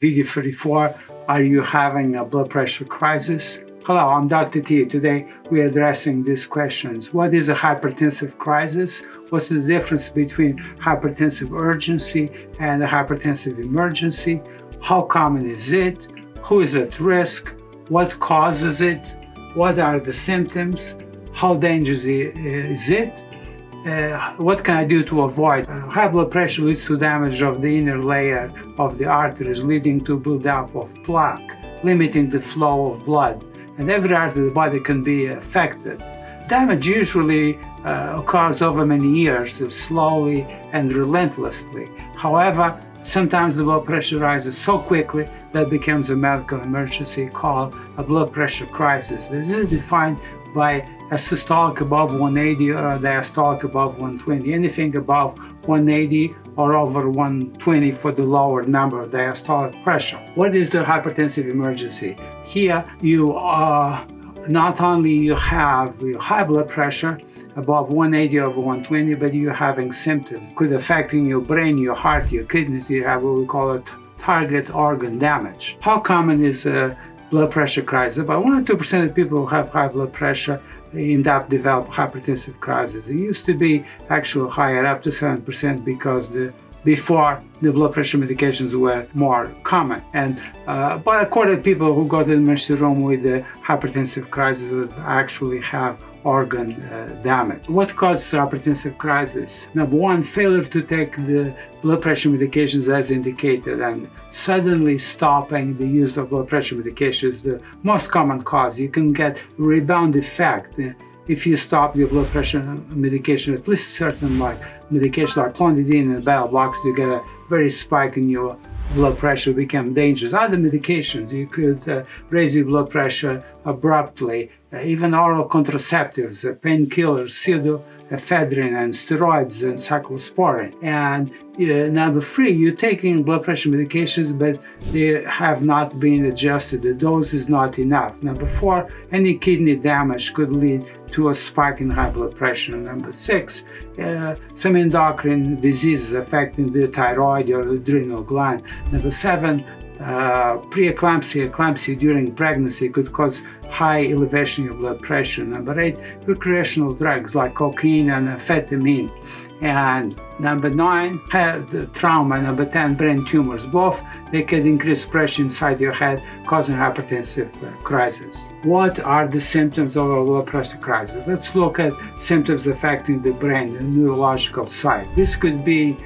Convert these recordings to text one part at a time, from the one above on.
Video 34, are you having a blood pressure crisis? Hello, I'm Dr. T. Today we're addressing these questions. What is a hypertensive crisis? What's the difference between hypertensive urgency and a hypertensive emergency? How common is it? Who is at risk? What causes it? What are the symptoms? How dangerous is it? Uh, what can I do to avoid? Uh, high blood pressure leads to damage of the inner layer of the arteries, leading to buildup of plaque, limiting the flow of blood. And every artery of the body can be affected. Damage usually uh, occurs over many years, slowly and relentlessly. However, sometimes the blood pressure rises so quickly that it becomes a medical emergency called a blood pressure crisis. This is defined by systolic above 180 or uh, a diastolic above 120. Anything above 180 or over 120 for the lower number of diastolic pressure. What is the hypertensive emergency? Here you are not only you have your high blood pressure above 180 over 120, but you're having symptoms. Could affecting your brain, your heart, your kidneys. You have what we call it target organ damage. How common is a blood pressure crisis? About 1 or 2% of people who have high blood pressure end up develop hypertensive crisis. It used to be actually higher, up to 7%, because the before the blood pressure medications were more common. And uh, but according of people who got to the emergency room with the hypertensive crisis actually have organ uh, damage. What causes hypertensive crisis? Number one, failure to take the blood pressure medications as indicated and suddenly stopping the use of blood pressure medications the most common cause. You can get rebound effect if you stop your blood pressure medication, at least certain like medication like clonidine and beta blockers, you get a very spike in your blood pressure become dangerous. Other medications, you could uh, raise your blood pressure abruptly. Uh, even oral contraceptives, uh, painkillers, pseudoephedrine and steroids and cyclosporin. And uh, number three, you're taking blood pressure medications, but they have not been adjusted. The dose is not enough. Number four, any kidney damage could lead to a spike in high blood pressure. Number six, uh, some endocrine diseases affecting the thyroid or adrenal gland. Number seven, uh, preeclampsia, eclampsia during pregnancy could cause high elevation of blood pressure. Number eight, recreational drugs like cocaine and amphetamine. And number nine, head trauma. Number 10, brain tumors. Both, they can increase pressure inside your head, causing hypertensive uh, crisis. What are the symptoms of a blood pressure crisis? Let's look at symptoms affecting the brain, the neurological side. This could be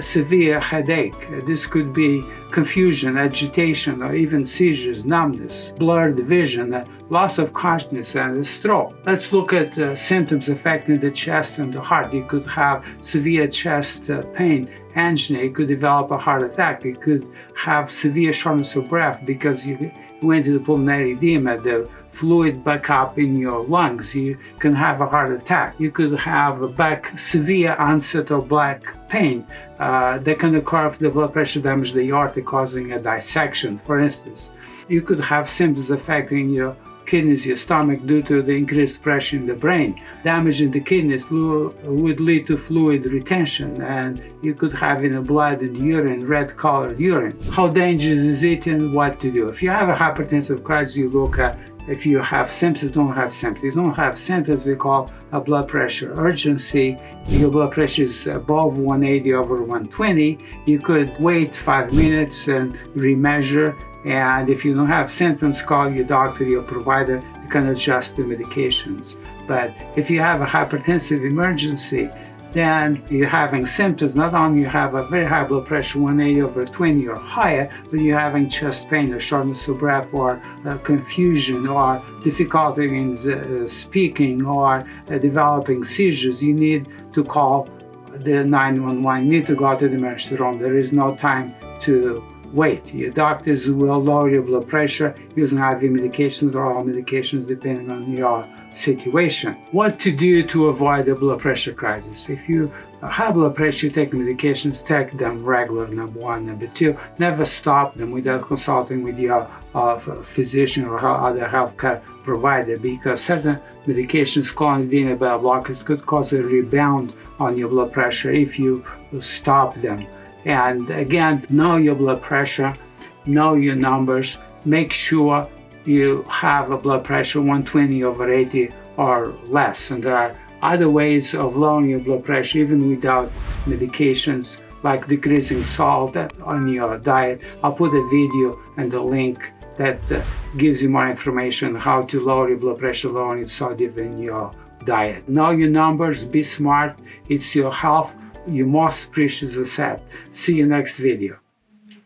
severe headache. This could be confusion, agitation, or even seizures, numbness, blurred vision, loss of consciousness, and a stroke. Let's look at uh, symptoms affecting the chest and the heart. You could have severe chest uh, pain, angina. You could develop a heart attack. You could have severe shortness of breath because you went to the pulmonary edema. The fluid back up in your lungs, you can have a heart attack. You could have a back severe onset of back pain uh, that can occur if the blood pressure damage the aorta causing a dissection, for instance. You could have symptoms affecting your kidneys, your stomach due to the increased pressure in the brain. Damage in the kidneys would lead to fluid retention and you could have in the blood and urine, red colored urine. How dangerous is it and what to do? If you have a hypertensive crisis, you look at if you have symptoms, don't have symptoms. You don't have symptoms, we call a blood pressure urgency. If Your blood pressure is above 180 over 120. You could wait five minutes and remeasure. And if you don't have symptoms, call your doctor, your provider, they can adjust the medications. But if you have a hypertensive emergency, then you're having symptoms. Not only you have a very high blood pressure, 180 over 20 or higher, but you're having chest pain or shortness of breath or uh, confusion or difficulty in uh, speaking or uh, developing seizures. You need to call the 911. You need to go to the emergency room. There is no time to wait. Your doctors will lower your blood pressure using IV medications or oral medications depending on your situation. What to do to avoid a blood pressure crisis? If you have blood pressure, take medications, take them regular, number one. Number two, never stop them without consulting with your uh, physician or other healthcare provider because certain medications, clonidine and beta blockers, could cause a rebound on your blood pressure if you stop them. And again, know your blood pressure know your numbers, make sure you have a blood pressure 120 over 80 or less. And there are other ways of lowering your blood pressure even without medications like decreasing salt on your diet. I'll put a video and a link that uh, gives you more information how to lower your blood pressure, lowering sodium in your diet. Know your numbers, be smart, it's your health, your most precious asset. See you next video.